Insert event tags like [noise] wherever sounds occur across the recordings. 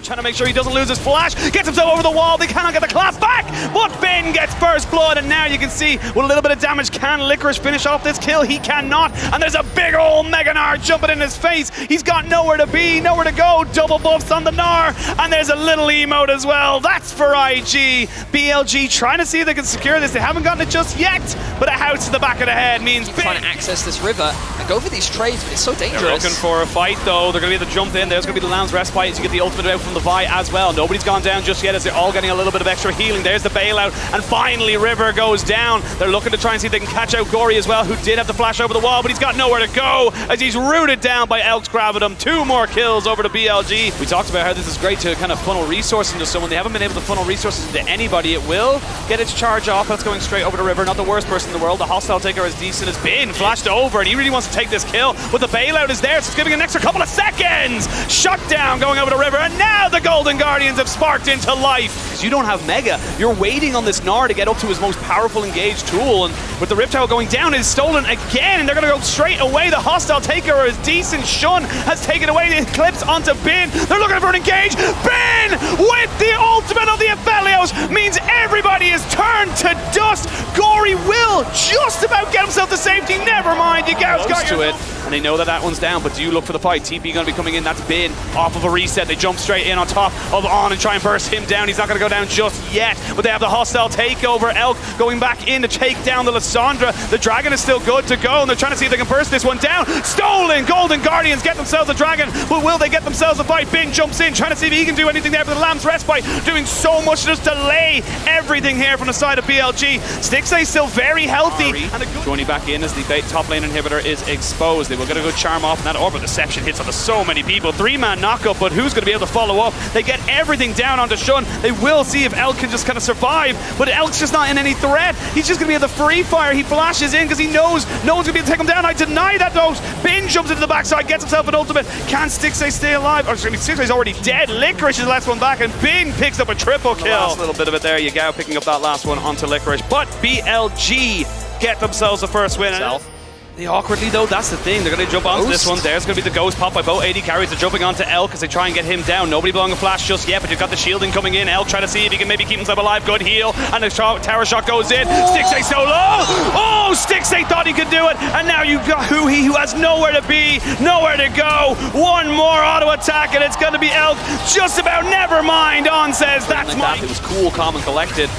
Trying to make sure he doesn't lose his flash. Gets himself over the wall. They cannot get the clap back. But Ben gets first blood. And now you can see with a little bit of damage, can Licorice finish off this kill? He cannot. And there's a big old Mega Gnar jumping in his face. He's got nowhere to be, nowhere to go. Double buffs on the Gnar. And there's a little emote as well. That's for IG. BLG trying to see if they can secure this. They haven't gotten it just yet. But a house to the back of the head means trying to access this river and go for these trades, but it's so dangerous. They're looking for a fight though. They're going to be able to jump in. There's going to be the Lamb's Respite as you get the ultimate out from the Vi as well. Nobody's gone down just yet as they're all getting a little bit of extra healing. There's the bailout. And finally, River goes down. They're looking to try and see if they can catch out Gori as well, who did have the flash over the wall, but he's got nowhere to go as he's rooted down by Elks him. Two more kills over to BLG. We talked about how this is great to kind of funnel resources into someone. They haven't been able to funnel resources into anybody. It will get its charge off. That's going straight over to River. Not the worst person in the world. The hostile taker as decent as been flashed over, and he really wants to take this kill. But the bailout is there, so it's giving an extra couple of seconds. Shut down going over to River, and now the Golden Guardians have sparked into life. Because you don't have Mega. You're waiting on this Gnar to get up to his most powerful engaged tool, and with the Rift Tower going down, it's stolen again, and they're going to go straight away. The hostile taker is decent. Xun has taken away the Eclipse onto Bin. They're looking for an engage. Bin with the ultimate of the Aphelios means everybody is turned to dust. Gori will just about get himself to safety. Never mind, you guys got to it. And they know that that one's down, but do you look for the fight? TP going to be coming in. That's Bin off of a reset. They jump straight in on top of On and try and burst him down. He's not going to go down just yet, but they have the hostile takeover. Elk going back in to take down the Lissandra. The Dragon is still good to go, and they're trying to see if they can burst this one down. Stolen! Golden Guardians get themselves a Dragon, but will they get themselves a fight? Bin jumps in, trying to see if he can do anything there for the Lamb's Respite, doing so much to just delay everything here from the side of BLG. Stixxay still very healthy. Joining back in as the top lane inhibitor is exposed. They will get a good charm off, and that Orb Deception hits onto so many people. Three-man knockup, but who's going to be able to follow up? They get everything down onto Xun. They will see if Elk can just kind of survive, but Elk's just not in any threat. He's just going to be at the free fire. He flashes in because he knows no one's going to be able to take him down. I deny that, though. Bin jumps into the backside, gets himself an ultimate. Can Stixxay stay alive? Or, excuse me, Stixxay's already dead. Licorice is the last one back, and Bin picks up a triple kill. The last little bit of it there. Yagao picking up that last one onto Licorice. But BLG get themselves the first win. Self. They awkwardly, though, that's the thing. They're going to jump onto Ghost. this one. There's going to be the Ghost pop by both AD carries. They're jumping onto Elk as they try and get him down. Nobody blowing a flash just yet, but you've got the shielding coming in. Elk trying to see if he can maybe keep himself alive. Good heal. And the tower shot goes in. Stixxay so low. Oh, Stixxay thought he could do it. And now you've got Huhi, who has nowhere to be, nowhere to go. One more auto attack, and it's going to be Elk. Just about never mind. On says, that's like my... that. It was cool, calm, and collected.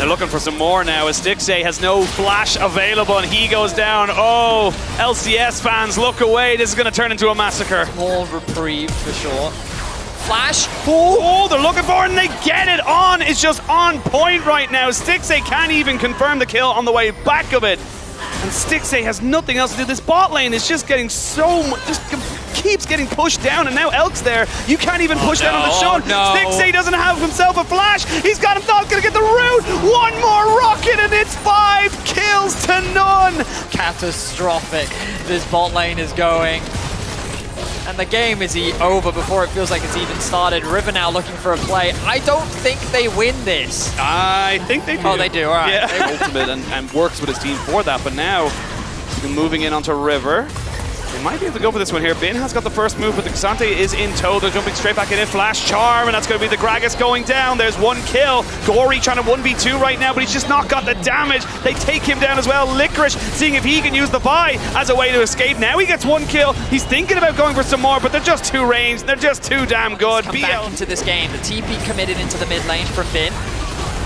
They're looking for some more now as Stixxay has no flash available and he goes down. Oh, LCS fans, look away. This is going to turn into a massacre. Small reprieve for sure. Flash. Oh, they're looking for it and they get it on. It's just on point right now. Stixxay can't even confirm the kill on the way back of it. And Stixxay has nothing else to do. This bot lane is just getting so much, just keeps getting pushed down, and now Elk's there. You can't even oh, push Oh, down on the no, Xun. no. Stixxay doesn't have himself a flash. He's got himself gonna get the root. One more rocket, and it's five kills to none. Catastrophic. This bot lane is going. And the game is e- over before it feels like it's even started. River now looking for a play. I don't think they win this. I think they oh, do. Oh, they do, all right. Yeah. Ultimate and, and works with his team for that, but now moving in onto River. They might be able to go for this one here. Bin has got the first move, but the K'Sante is in tow. They're jumping straight back in it. Flash Charm, and that's going to be the Gragas going down. There's one kill. Gori trying to 1v2 right now, but he's just not got the damage. They take him down as well. Licorice seeing if he can use the Vi as a way to escape. Now he gets one kill. He's thinking about going for some more, but they're just too ranged. They're just too damn good. Come BL back into this game. The TP committed into the mid lane for Bin.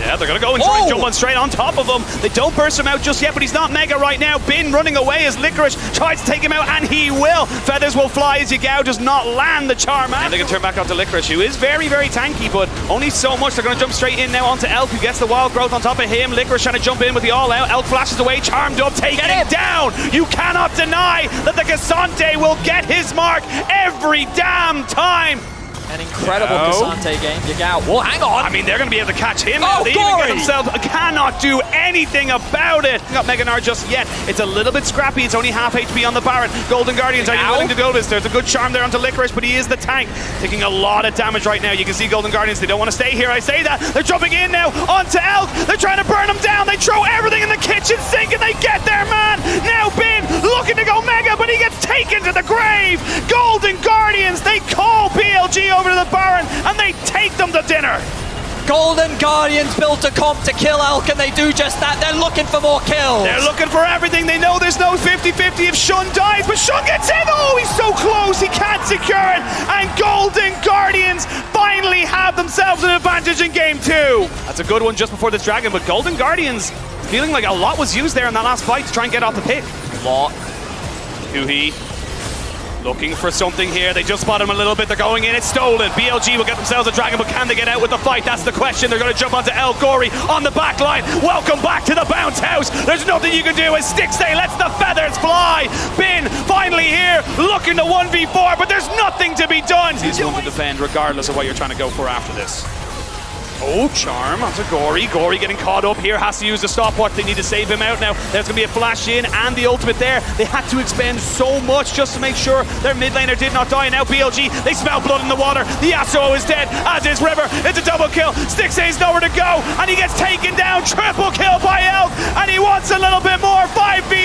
Yeah, they're going to go and try and Oh! jump one straight on top of him. They don't burst him out just yet, but he's not mega right now. Bin running away as Licorice tries to take him out, and he will. Feathers will fly as Yagao does not land the charm. And they can turn back onto Licorice, who is very, very tanky, but only so much. They're going to jump straight in now onto Elk, who gets the wild growth on top of him. Licorice trying to jump in with the all out. Elk flashes away, charmed up, taking Get him him. down. You cannot deny that the K'Sante will get his mark every damn time. An incredible Yagao. Cassante game. Yagao. Well, hang on. I mean, they're going to be able to catch him. Oh, they even themselves cannot do anything about it. Not Mega Gnar just yet. It's a little bit scrappy. It's only half HP on the Baron. Golden Guardians, are you willing to go this? There's a good charm there onto Licorice, but he is the tank. Taking a lot of damage right now. You can see Golden Guardians, they don't want to stay here. I say that. They're jumping in now onto Elk. They're trying to burn him down. They throw everything in the kitchen sink and they get their man. Now Bin looking to go Mega, but he gets taken to the grave. Golden Guardians, they call BLG over to the Baron and they take them to dinner. Golden Guardians built a comp to kill Elk, and they do just that. They're looking for more kills. They're looking for everything. They know there's no 50-50 if Xun dies, but Xun gets in. Oh, he's so close. He can't secure it. And Golden Guardians finally have themselves an advantage in game two. That's a good one just before this dragon, but Golden Guardians feeling like a lot was used there in that last fight to try and get off the pick. Lot. Huhi looking for something here. They just spot him a little bit. They're going in. It's stolen. BLG will get themselves a dragon, but can they get out with the fight? That's the question. They're going to jump onto El Gori on the back line. Welcome back to the bounce house. There's nothing you can do as Stixxay lets the feathers fly. Bin finally here looking to 1v4, but there's nothing to be done. He's going to defend regardless of what you're trying to go for after this. Oh, Charm onto Gori. Gori getting caught up here, has to use the stopwatch. They need to save him out now. There's going to be a flash in and the ultimate there. They had to expend so much just to make sure their mid laner did not die. Now BLG, they smell blood in the water. The Yasuo is dead, as is River. It's a double kill. Stixxay's nowhere to go, and he gets taken down. Triple kill by Elk, and he wants a little bit more.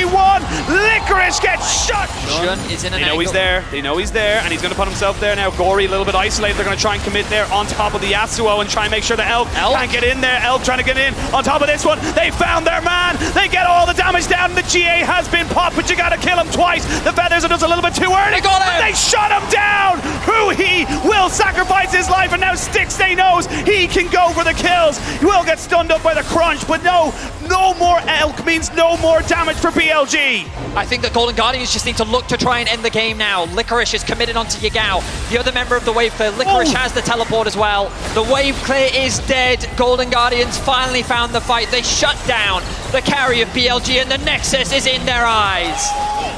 5v1. Licorice gets shot. Xun is in an They know angle. he's there. They know he's there, and he's going to put himself there now. Gori a little bit isolated. They're going to try and commit there on top of the Yasuo and try and make sure that Elk, Elk? can't get in there. Elk trying to get in on top of this one. They found their man. They get all the damage down. The GA has been popped, but you got to kill him twice. The feathers are just a little bit too early. They got him. But They shot him down. Who he will sacrifice his life, and now Stixxay knows he can go for the kills. He will get stunned up by the crunch, but no, no more Elk means no more damage for BLG. I think the Golden Guardians just need to look to try and end the game now. Licorice is committed onto Yagao. The other member of the Wave Clear, Licorice has the teleport as well. The Wave Clear is dead. Golden Guardians finally found the fight. They shut down the carry of BLG and the Nexus is in their eyes.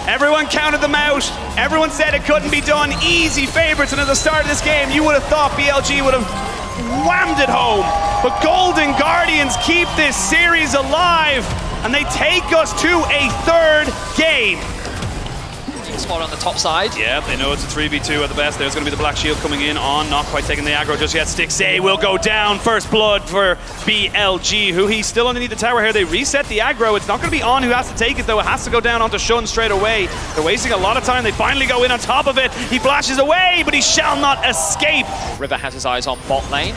Everyone counted them out. Everyone said it couldn't be done. Easy favorites. And at the start of this game, you would have thought BLG would have whammed it home. But Golden Guardians keep this series alive. And they take us to a third game. Spot on the top side. Yeah, they know it's a 3v2 at the best. There's going to be the Black Shield coming in on, not quite taking the aggro just yet. Stixxay will go down. First blood for BLG, who he's still underneath the tower here. They reset the aggro. It's not going to be on who has to take it, though. It has to go down onto Xun straight away. They're wasting a lot of time. They finally go in on top of it. He flashes away, but he shall not escape. River has his eyes on bot lane.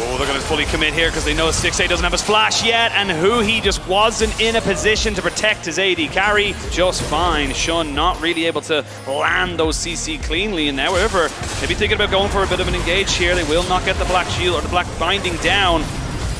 Oh, they're going to fully commit here because they know Stixxay doesn't have his flash yet, and who he just wasn't in a position to protect his AD carry just fine. Xun not really able to land those CC cleanly, and now River maybe thinking about going for a bit of an engage here. They will not get the black shield or the black binding down.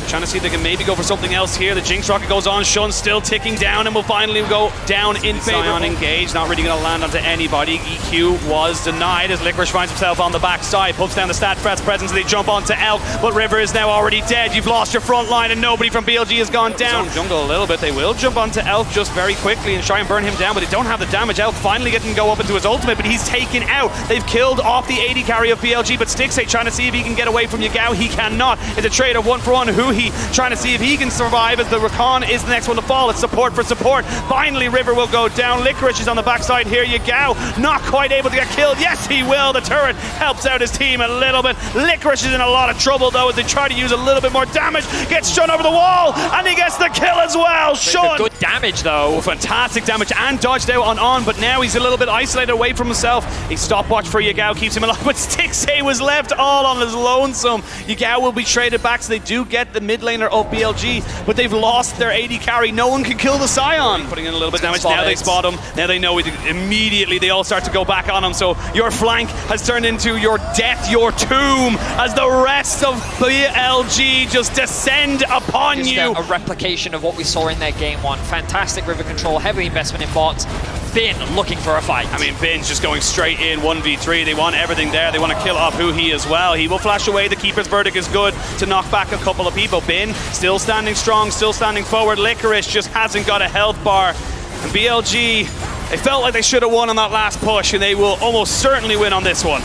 Trying to see if they can maybe go for something else here. The Jinx Rocket goes on. Xun still ticking down and will finally go down in favor. Sion engaged, not really going to land onto anybody. EQ was denied as Licorice finds himself on the backside. Pumps down the stat Fred's presence. They jump onto Elk, but River is now already dead. You've lost your front line and nobody from BLG has gone down. Jungle a little bit. They will jump onto Elk just very quickly and try and burn him down, but they don't have the damage. Elk finally getting go up into his ultimate, but he's taken out. They've killed off the 80 carry of BLG, but Stixxay trying to see if he can get away from Yagao. He cannot. It's a trade of one for one. Who he trying to see if he can survive as the Rakan is the next one to fall. It's support for support. Finally, River will go down. Licorice is on the backside here. Yagao not quite able to get killed. Yes, he will. The turret helps out his team a little bit. Licorice is in a lot of trouble though as they try to use a little bit more damage. Gets Xun over the wall and he gets the kill as well. Xun. Good damage though. Oh, fantastic damage and dodged out on on, but now he's a little bit isolated away from himself. A stopwatch for Yagao keeps him alive, [laughs] but Stixxay was left all on his lonesome. Yagao will be traded back, so they do get the mid laner of BLG, but they've lost their AD carry. No one can kill the Sion. Putting in a little bit of damage. Now they spot him. Now they know it. Immediately they all start to go back on him. So your flank has turned into your death, your tomb, as the rest of BLG just descend upon Just you. a, a replication of what we saw in their game one. Fantastic river control, heavy investment in bots. Finn looking for a fight. I mean, Bin's just going straight in 1v3. They want everything there. They want to kill off he as well. He will flash away. The Keeper's Verdict is good to knock back a couple of people. Bin still standing strong, still standing forward. Licorice just hasn't got a health bar. And BLG, they felt like they should have won on that last push, and they will almost certainly win on this one.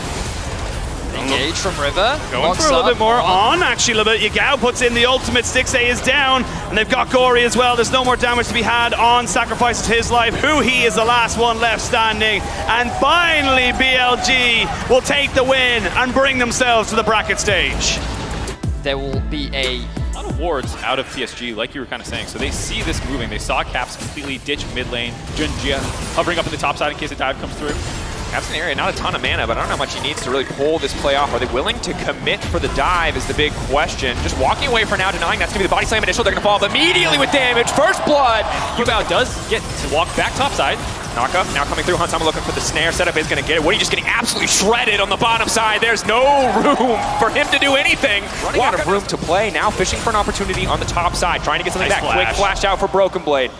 Engage from River. Going Locks for a little up. bit more on, actually, a little bit. Yagao puts in the ultimate. Stixxay is down, and they've got Gori as well. There's no more damage to be had on. Sacrifices his life. Who he is the last one left standing. And finally, BLG will take the win and bring themselves to the bracket stage. There will be a A lot of wards out of PSG, like you were kind of saying. So they see this moving. They saw Caps completely ditch mid lane. Junjia hovering up in the top side in case a dive comes through. Captain area, not a ton of mana, but I don't know how much he needs to really pull this play off. Are they willing to commit for the dive is the big question. Just walking away for now, denying that's going to be the body slam initial. They're going to fall off immediately with damage. First blood. Yubao does get to walk back topside. up. now coming through. Hansama looking for the snare setup is going to get it. Woody just getting absolutely shredded on the bottom side. There's no room for him to do anything. Running out of room to play. Now fishing for an opportunity on the top side. Trying to get something Nice back. Quick flash. flash out for Broken Blade.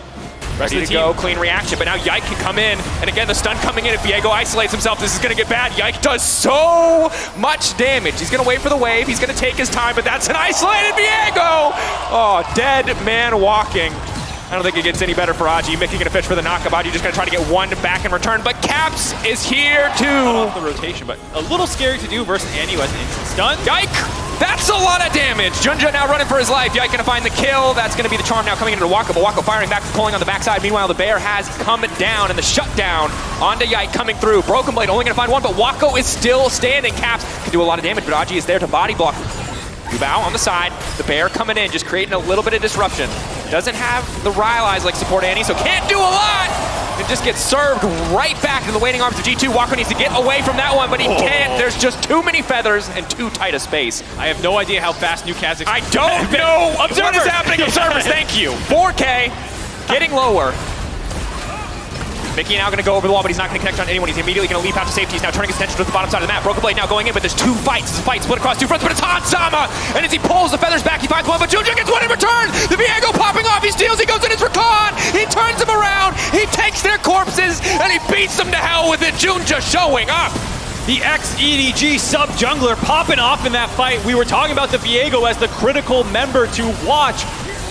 Rest Ready of to the go, clean reaction, but now Yike can come in, and again, the stun coming in. If Viego isolates himself, this is gonna get bad. Yike does so much damage. He's gonna wait for the wave, he's gonna take his time, but that's an isolated Viego! Oh, dead man walking. I don't think it gets any better for Aji. Mickey gonna fish for the knockup. Aji just gonna try to get one back in return, but Caps is here too. Off the rotation, but a little scary to do versus Annie who has an instant stun. Yike! That's a lot of damage. Junjia now running for his life. Yike gonna find the kill. That's gonna be the charm now coming into Wako. But Wako firing back, pulling on the backside. Meanwhile, the bear has come down, and the shutdown onto Yike coming through. Broken Blade only gonna find one, but Wako is still standing. Caps can do a lot of damage, but Aji is there to body block. Yubao on the side, the bear coming in, just creating a little bit of disruption. Doesn't have the Ryle eyes like support Annie, so can't do a lot! And just gets served right back to the waiting arms of G2. Wako needs to get away from that one, but he oh. can't. There's just too many feathers and too tight a space. I have no idea how fast New Kazakhstan. I don't [laughs] know what is happening. Observers, [laughs] thank you. 4K, getting lower. Mickey now going to go over the wall, but he's not going to connect on anyone. He's immediately going to leap out to safety. He's now turning his attention to the bottom side of the map. Broken Blade now going in, but there's two fights. It's a fight split across two fronts, but it's Hansama! And as he pulls the feathers back, he finds one, but Junjia gets one in return! The Viego popping off, he steals, he goes in his recon! He turns them around, he takes their corpses, and he beats them to hell with it! Junjia showing up! The ex-EDG sub-jungler popping off in that fight. We were talking about the Viego as the critical member to watch.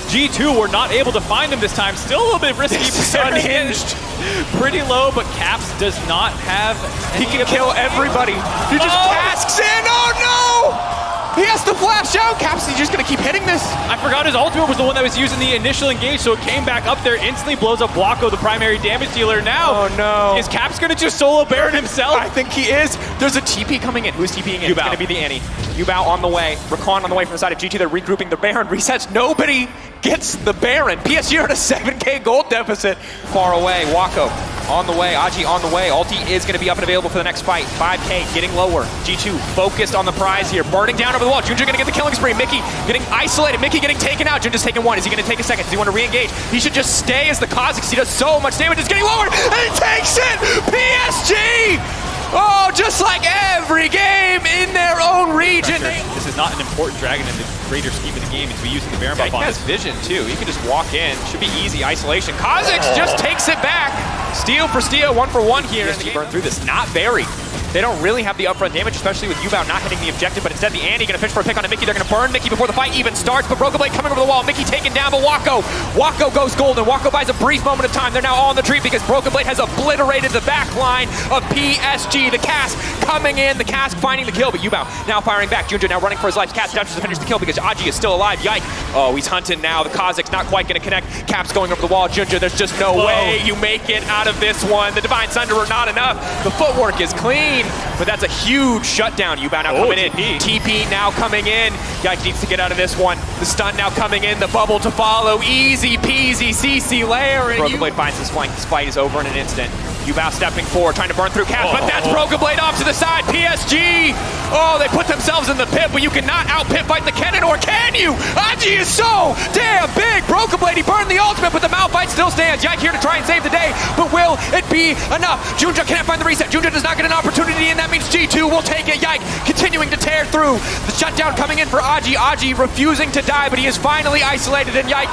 G2 were not able to find him this time. Still a little bit risky. Unhinged. [laughs] Pretty low, but Caps does not have He can kill everybody. He just Oh! casks in. Oh no! He has to flash out. Caps, he's just gonna keep hitting this. I forgot his ultimate was the one that was using the initial engage, so it came back up there, instantly blows up Wako, the primary damage dealer. Now, Oh, no. is Caps gonna just solo Baron himself? I think he is. There's a TP coming in. Who's TPing in? It's Yubao. gonna be the Annie. Yubao on the way. Rakan on the way from the side of GT. They're regrouping the Baron. [laughs] Resets. Nobody gets the Baron. PSG are at a 7k gold deficit. Far away. Wako on the way. Aji on the way. Ulti is gonna be up and available for the next fight. 5k getting lower. G2 focused on the prize here. Burning down over the wall. Junjia gonna get the killing spree. Mickey getting isolated. Mickey getting taken out. Junjia's taking one. Is he gonna take a second? Does he want to re-engage? He should just stay as the Kha'Zix. He does so much damage. It's getting lower. And he takes it! PSG! Oh, just like every game in their own region. This is not an important dragon in the greater scheme of the game. He's to be using the Baron Yeah, buff he on has this. vision too. He can just walk in. Should be easy isolation. Kha'Zix oh. just takes it back. Steal for steal, one for one here. PSG burn through this. Not very. They don't really have the upfront damage, especially with Yubao not hitting the objective, but instead the Annie gonna fish for a pick on a Mickey. They're gonna burn Mickey before the fight even starts, but Broken Blade coming over the wall. Mickey taken down, but Wako. Wako goes golden. Wako buys a brief moment of time. They're now all on the tree because Broken Blade has obliterated the back line of PSG. The Cask coming in, the Cask finding the kill, but Yubao now firing back. Junjia now running for his life. Cask touches to finish the kill because Aji is still alive. Yike. Oh, he's hunting now. The Kha'Zix not quite gonna connect. Caps going over the wall. Junjia, there's just no Whoa. way you make it out of this one. The Divine Sunderer not enough. The footwork is clean, but that's a huge shutdown. Yubao now Oh, coming in. TP. TP now coming in. Yike needs to get out of this one. The stun now coming in. The bubble to follow. Easy peasy CC layer. And Broken Blade finds this flank. This fight is over in an instant. Yubao stepping forward, trying to burn through Caps, but that's Oh. Broken Blade off to the side. PSG. Oh, they put themselves in the pit, but you cannot out pit fight the Kennen, or can you? Aji is so damn big. Broken Blade, he burned the ultimate, but the Malphite still stands. Yike here to try and save the day, but will it be enough? Junjia can't find the reset. Junjia does not get an opportunity, and that means G2 will take it. Yike continuing to tear through. The shutdown coming in for Aji. Aji refusing to die, but he is finally isolated, and Yike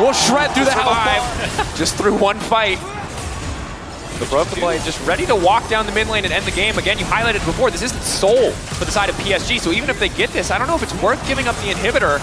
will shred through the hellfire [laughs] just through one fight. The Broken Blade just ready to walk down the mid lane and end the game. Again, you highlighted before, this isn't Soul for the side of PSG, so even if they get this, I don't know if it's worth giving up the inhibitor.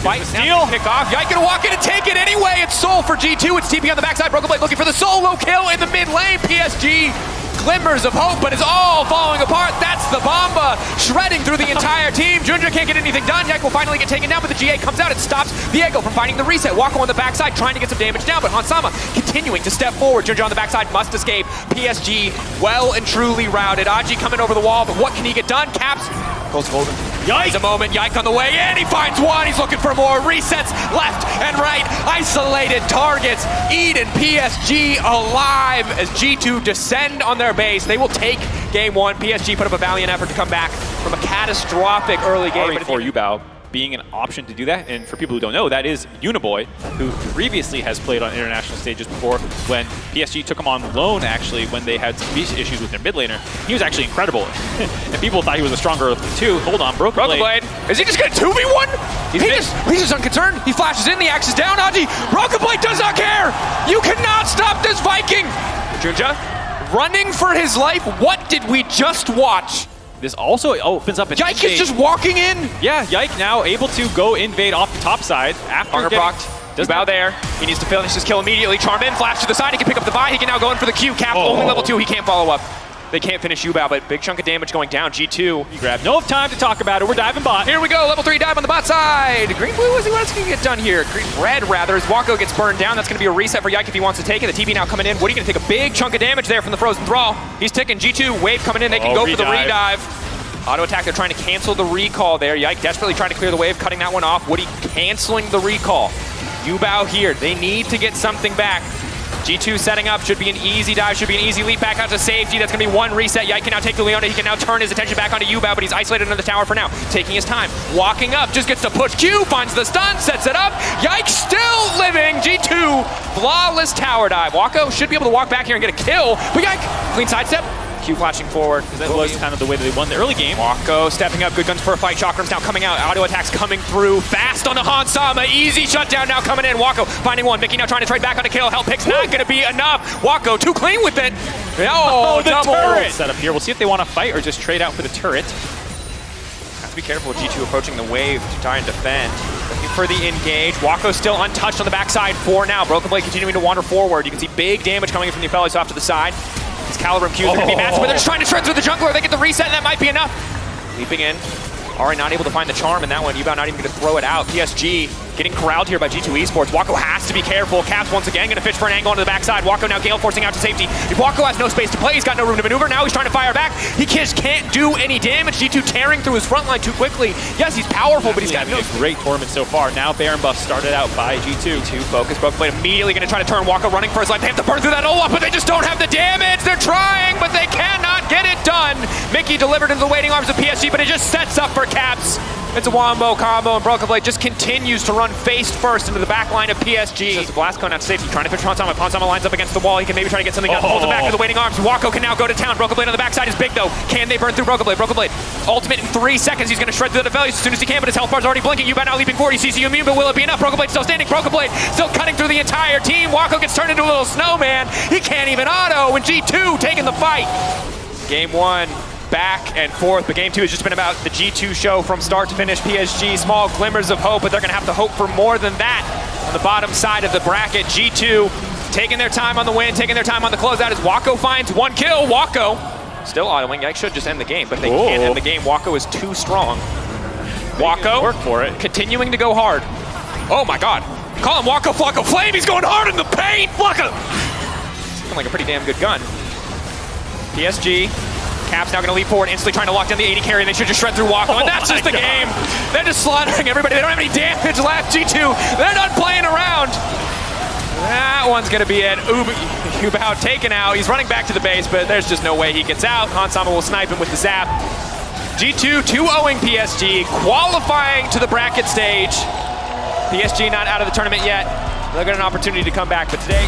Fight steal, pick off. Yike gonna walk in and take it anyway. It's Soul for G2. It's TP on the backside. Broken Blade looking for the solo kill in the mid lane. PSG glimmers of hope, but it's all falling apart. That's the Bomba shredding through the [laughs] entire team. Junjia can't get anything done. Yike will finally get taken down, but the GA comes out. It stops Viego from finding the reset. Wako on the backside trying to get some damage down, but Hansama continuing to step forward. Junjia on the backside must escape. PSG well and truly routed. Aji coming over the wall, but what can he get done? Caps goes golden. Yikes! a moment. Yike on the way in. He finds one. He's looking for more. Resets left and right. Isolated targets. Eden PSG alive as G2 descend on their base. They will take game one. PSG put up a valiant effort to come back from a catastrophic early game. But for Yubao being an option to do that. And for people who don't know, that is Uniboy, who previously has played on international stages before when PSG took him on loan, actually, when they had some issues with their mid laner. He was actually incredible. [laughs] and people thought he was a stronger two. Hold on, Broken, Broken Blade. Blade. Is he just going to 2v1? He's, he just, he's just unconcerned. He flashes in, the axe is down. Aji, Broken Blade does not care. You cannot stop this Viking. Junjia running for his life. What did we just watch? This also opens up an Yike is just walking in. Yeah, Yike now able to go invade off the top side after Hunger getting... Does bow there. He needs to finish his kill immediately. Charmin, flash to the side. He can pick up the Vi. He can now go in for the Q. Cap, oh. only level two. He can't follow up. They can't finish Yubao, but big chunk of damage going down. G2. You grab no time to talk about it. We're diving bot. Here we go. Level three dive on the bot side. Green blue, what going to get done here? Green red, rather, as Wako gets burned down. That's going to be a reset for Yike if he wants to take it. The TP now coming in. What are you going to take a big chunk of damage there from the Frozen Thrall. He's ticking. G2, wave coming in. They can oh, go for the redive. Auto attack, they're trying to cancel the recall there. Yike desperately trying to clear the wave, cutting that one off. Woody canceling the recall. Yubao here. They need to get something back. G2 setting up, should be an easy dive, should be an easy leap back out to safety. That's going to be one reset. Yike can now take the Leona. He can now turn his attention back onto Yubao, but he's isolated under the tower for now. Taking his time, walking up, just gets to push Q, finds the stun, sets it up. Yike still living. G2, flawless tower dive. Wako should be able to walk back here and get a kill, but Yike, clean sidestep, Q flashing forward. That was kind of the way that they won the early game. Wako stepping up, good guns for a fight. Chakrams now coming out. Auto attacks coming through. Fast on the Hans Sama. Easy shutdown now coming in. Wako finding one. Mickey now trying to trade back on a kill. Help pick's not going to be enough. Wako too clean with it. Oh, oh the double. turret set up here. We'll see if they want to fight or just trade out for the turret. Have to be careful with G2 approaching the wave to try and defend. Looking for the engage. Wako still untouched on the backside for now. Broken Blade continuing to wander forward. You can see big damage coming in from the Aphelios off to the side. These Caliber Qs are going to be massive, but they're just trying to shred through the jungler. They get the reset, and that might be enough. Leaping in. Alright, not able to find the charm in that one. Yubao not even going to throw it out. PSG getting corralled here by G2 Esports. Wako has to be careful. Caps once again going to fish for an angle onto the backside. Wako now Gale forcing out to safety. If Wako has no space to play, he's got no room to maneuver. Now he's trying to fire back. He just can't do any damage. G2 tearing through his front line too quickly. Yes, he's powerful, but he's got no... a great tournament so far. Now Baron buff started out by G2. G2 focus. Broken Blade immediately going to try to turn Wako running for his life. They have to burn through that Olaf, but they just don't have the damage. They're trying, but they cannot get it done. Mickey delivered into the waiting arms of PSG, but it just sets up for Caps. It's a wombo combo, and Broken Blade just continues to run face first into the back line of PSG. Just cone out to safety, trying to push Hans Sama. Ponsama lines up against the wall. He can maybe try to get something. Oh. Pulls him back to the waiting arms. Wako can now go to town. Broken Blade on the backside is big, though. Can they burn through Broken Blade? Broken Blade, ultimate in three seconds. He's going to shred through the Aphelios as soon as he can, but his health bar's already blinking. Yubao now leaping forward. He sees you immune, but will it be enough? Broken Blade still standing. Broken Blade still cutting through the entire team. Wako gets turned into a little snowman. He can't even auto, and G2 taking the fight. Game one, back and forth. But game two has just been about the G2 show from start to finish. PSG, small glimmers of hope, but they're going to have to hope for more than that. On the bottom side of the bracket, G2 taking their time on the win, taking their time on the closeout as Wako finds one kill. Wako still autoing. I should just end the game, but they can't end the game. Wako is too strong. Wako work for it. continuing to go hard. Oh my god. Call him Wako Flocko Flame. He's going hard in the paint. Flocko. Looking like a pretty damn good gun. PSG Cap's now going to leap forward, instantly trying to lock down the 80 carry, and they should just shred through Wako, oh and that's just the God. game. They're just slaughtering everybody. They don't have any damage left. G2, they're not playing around. That one's going to be it. Yubao taken out. He's running back to the base, but there's just no way he gets out. Hansama will snipe him with the zap. G2 2-0ing PSG, qualifying to the bracket stage. PSG not out of the tournament yet. They'll get an opportunity to come back, but today